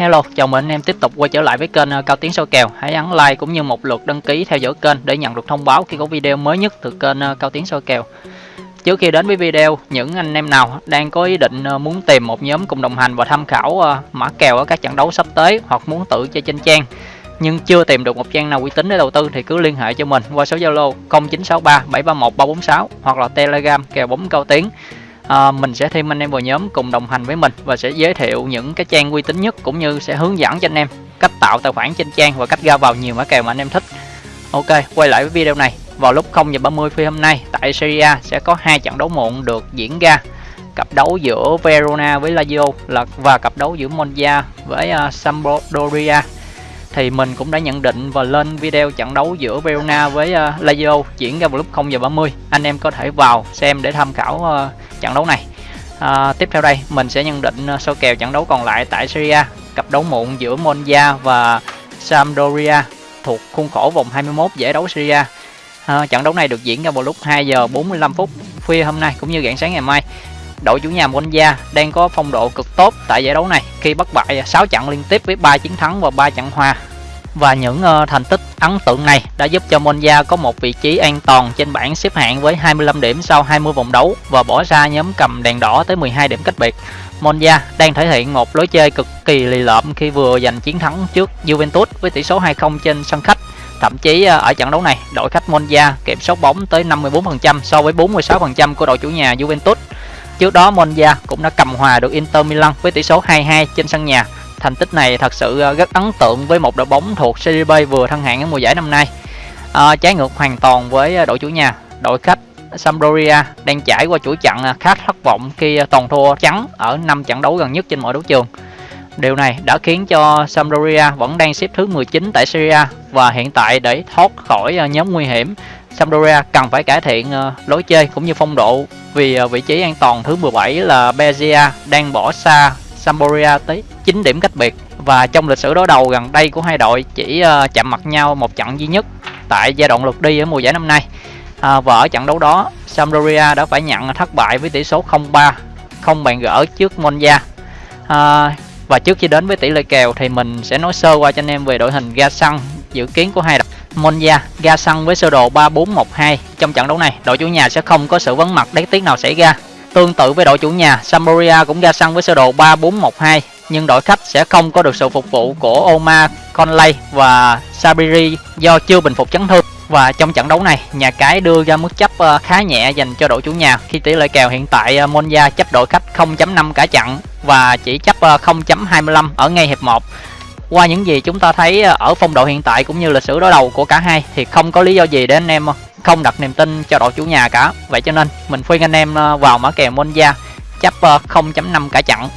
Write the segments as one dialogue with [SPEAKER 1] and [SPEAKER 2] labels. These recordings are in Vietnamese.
[SPEAKER 1] Hello, chào mừng anh em tiếp tục quay trở lại với kênh ờ, Cao Tiến soi kèo. Hãy ấn like cũng như một lượt đăng ký theo dõi kênh để nhận được thông báo khi có video mới nhất từ kênh ờ, Cao Tiến soi kèo. Trước khi đến với video, những anh em nào đang có ý định ờ, muốn tìm một nhóm cùng đồng hành và tham khảo mã kèo ở các trận đấu sắp tới hoặc muốn tự chơi trên trang nhưng chưa tìm được một trang nào uy tín để đầu tư thì cứ liên hệ cho mình qua số Zalo 0963 731 346 hoặc là Telegram kèo bóng Cao Tiến à, mình sẽ thêm anh em vào nhóm cùng đồng hành với mình và sẽ giới thiệu những cái trang uy tín nhất cũng như sẽ hướng dẫn cho anh em cách tạo tài khoản trên trang và cách ra vào nhiều mã kèo mà anh em thích. Ok quay lại với video này. Vào lúc 0 giờ 30 phi hôm nay tại Serie A sẽ có hai trận đấu muộn được diễn ra. Cặp đấu giữa Verona với Lazio là và cặp đấu giữa Monza với uh, Sampdoria. Thì mình cũng đã nhận định và lên video trận đấu giữa Verona với uh, Lazio diễn ra vào lúc 0 giờ 30 anh em có thể vào xem để tham khảo uh, trận đấu này. À, tiếp theo đây mình sẽ nhận định à, số kèo trận đấu còn lại tại Serie A cặp đấu muộn giữa Monza và Sampdoria thuộc khuôn khổ vòng 21 giải đấu Serie A. À, trận đấu này được diễn ra vào lúc 2 giờ 45 phút khuya hôm nay cũng như rạng sáng ngày mai. Đội chủ nhà Monza đang có phong độ cực tốt tại giải đấu này khi bắt bại 6 trận liên tiếp với 3 chiến thắng và 3 trận hòa và những uh, thành tích ấn tượng này đã giúp cho Monza có một vị trí an toàn trên bảng xếp hạng với 25 điểm sau 20 vòng đấu và bỏ ra nhóm cầm đèn đỏ tới 12 điểm cách biệt. Monza đang thể hiện một lối chơi cực kỳ lì lợm khi vừa giành chiến thắng trước Juventus với tỷ số 2-0 trên sân khách. Thậm chí ờ, ở trận đấu này, đội khách Monza kiểm soát bóng tới 54% so với 46% của đội chủ nhà Juventus. Trước đó Monza cũng đã cầm hòa được Inter Milan với tỷ số 2-2 trên sân nhà Thành tích này thật sự ờ, rất ấn tượng với một đội bóng thuộc Serie B vừa thăng hạng ở mùa giải năm nay. À, trái ngược hoàn toàn với ờ, đội chủ nhà, đội khách Sampdoria đang trải qua chuỗi trận khá thất vọng khi toàn thua trắng ở 5 trận đấu gần nhất trên mọi đấu trường. Điều này đã khiến cho Sampdoria vẫn đang xếp thứ 19 tại Serie A và hiện tại để thoát khỏi nhóm nguy hiểm, Sampdoria cần phải cải thiện lối chơi cũng như phong độ vì vị trí an toàn thứ 17 là Bezia đang bỏ xa Sampdoria tới 9 điểm cách biệt. Và trong lịch sử đối đầu gần đây của hai đội chỉ ờ, chạm mặt nhau một trận duy nhất tại giai đoạn lượt đi ở mùa giải năm nay. À, và ở trận đấu đó Sampdoria đã phải nhận thất bại với tỷ số 0-3 không bàn gỡ trước Monza. À, và trước khi đến với tỷ lệ kèo thì mình sẽ nói sơ qua cho anh em về đội hình ga xăng dự kiến của hai đội. Monza ga xăng với sơ đồ 3-4-1-2 trong trận đấu này đội chủ nhà sẽ không có sự vắng mặt đáng tiếc nào xảy ra. Tương tự với đội chủ nhà, Sampdoria cũng ra sân với sơ đồ 3-4-1-2 nhưng đội khách sẽ không có được sự phục vụ của Omar Conley và Sabiri do chưa bình phục chấn thương. Và trong trận đấu này, nhà cái đưa ra mức chấp ờ, khá nhẹ dành cho đội chủ nhà khi tỷ lệ kèo hiện tại ờ, Monza chấp đội khách 0.5 cả trận và chỉ chấp ờ, 0.25 ở ngay hiệp 1. Qua những gì chúng ta thấy ở phong độ hiện tại cũng như lịch sử đối đầu của cả hai thì không có lý do gì để anh em không đặt niềm tin cho đội chủ nhà cả vậy cho nên mình khuyên anh em vào mã kèo Monza chấp 0.5 cả trận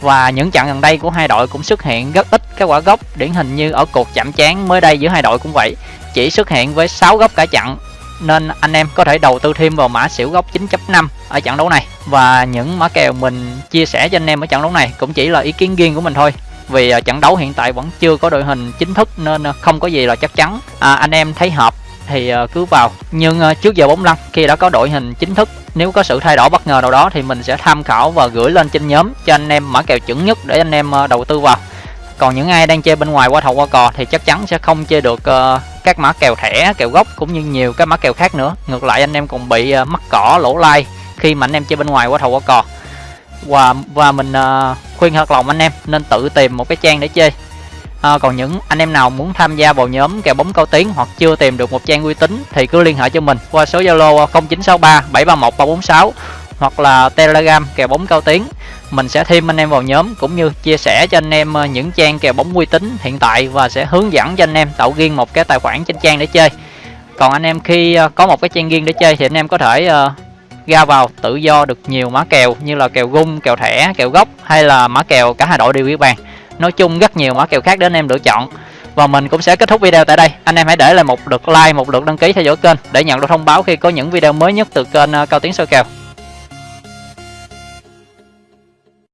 [SPEAKER 1] và những trận gần đây của hai đội cũng xuất hiện rất ít các quả gốc điển hình như ở cuộc chạm trán mới đây giữa hai đội cũng vậy. Chỉ xuất hiện với 6 góc cả trận nên anh em có thể đầu tư thêm vào mã xỉu góc 9.5 ở trận đấu này. Và những mã kèo mình chia sẻ cho anh em ở trận đấu này cũng chỉ là ý kiến riêng của mình thôi. Vì à, trận đấu hiện tại vẫn chưa có đội hình chính thức nên à, không có gì là chắc chắn. À, anh em thấy hợp thì à, cứ vào. Nhưng trước giờ bóng lăn khi đã có đội hình chính thức nếu có sự thay đổi bất ngờ nào đó thì mình sẽ tham khảo và gửi lên trên nhóm cho anh em mã kèo chuẩn nhất để anh em ờ, đầu tư vào. Còn những ai đang chơi bên ngoài qua thầu qua cò thì chắc chắn sẽ không chơi được uh, các mã kèo thẻ kèo gốc cũng như nhiều các mã kèo khác nữa. Ngược lại anh em còn bị uh, mắc cỏ lỗ lai khi mà anh em chơi bên ngoài qua thầu qua cò. Và và mình uh, khuyên thật lòng anh em nên tự tìm một cái trang để chơi à, còn những anh em nào muốn tham gia vào nhóm kèo bóng cao tiếng hoặc chưa tìm được một trang uy tín thì cứ liên hệ cho mình qua số zalo 0963 731 346 hoặc là telegram kèo bóng cao tiếng mình sẽ thêm anh em vào nhóm cũng như chia sẻ cho anh em ờ, những trang kèo bóng uy tín hiện tại và sẽ hướng dẫn cho anh em tạo riêng một cái tài khoản trên trang để chơi. Còn anh em khi ờ, có một cái trang riêng để chơi thì anh em có thể ra vào tự do được nhiều mã kèo như là kèo gung kèo thẻ kèo gốc hay là mã kèo cả hai đội đều ghi bàn nói chung rất nhiều mã kèo khác để anh em lựa chọn. Và mình cũng sẽ kết thúc video tại đây. Anh em hãy để lại một lượt like, một lượt đăng ký theo dõi kênh để nhận được thông báo khi có những video mới nhất từ kênh ờ, cao tiến soi kèo.